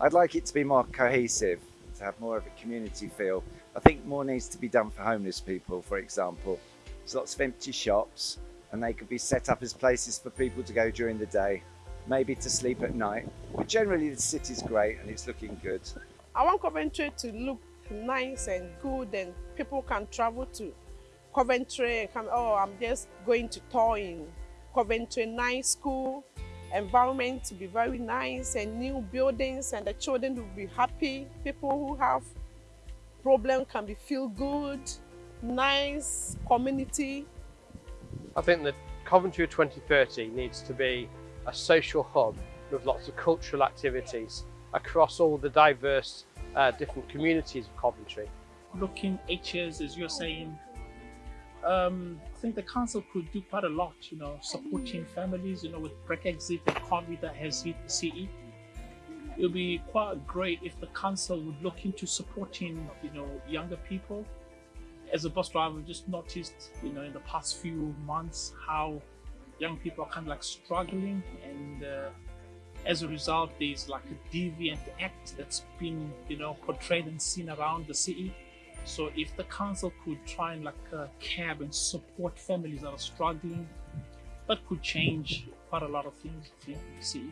I'd like it to be more cohesive, to have more of a community feel. I think more needs to be done for homeless people, for example. There's lots of empty shops and they could be set up as places for people to go during the day, maybe to sleep at night. But generally the city's great and it's looking good. I want Coventry to look nice and good and people can travel to Coventry come, oh, I'm just going to tour in Coventry, nice school, environment to be very nice and new buildings and the children will be happy. People who have problem can be feel good, nice community. I think that Coventry 2030 needs to be a social hub with lots of cultural activities across all the diverse uh, different communities of Coventry. Looking eight years, as you're saying, um, I think the council could do quite a lot, you know, supporting families, you know, with Brexit and COVID that has hit the city. It would be quite great if the council would look into supporting, you know, younger people. As a bus driver, I've just noticed, you know, in the past few months how young people are kind of like struggling and uh, as a result there's like a deviant act that's been you know portrayed and seen around the city so if the council could try and like uh, cab and support families that are struggling, that could change quite a lot of things You city.